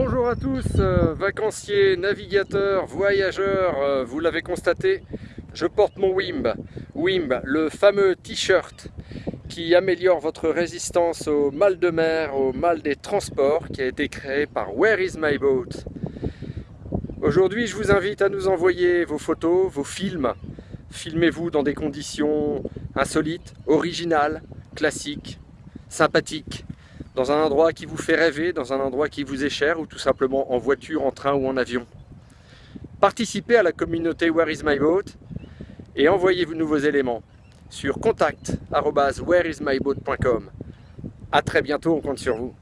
Bonjour à tous, euh, vacanciers, navigateurs, voyageurs, euh, vous l'avez constaté, je porte mon Wimb. Wimb, le fameux t-shirt qui améliore votre résistance au mal de mer, au mal des transports, qui a été créé par Where is my boat? Aujourd'hui, je vous invite à nous envoyer vos photos, vos films. Filmez-vous dans des conditions insolites, originales, classiques, sympathiques dans un endroit qui vous fait rêver, dans un endroit qui vous est cher ou tout simplement en voiture, en train ou en avion. Participez à la communauté Where is my boat et envoyez-vous nouveaux éléments sur contact.whereismyboat.com. A très bientôt, on compte sur vous.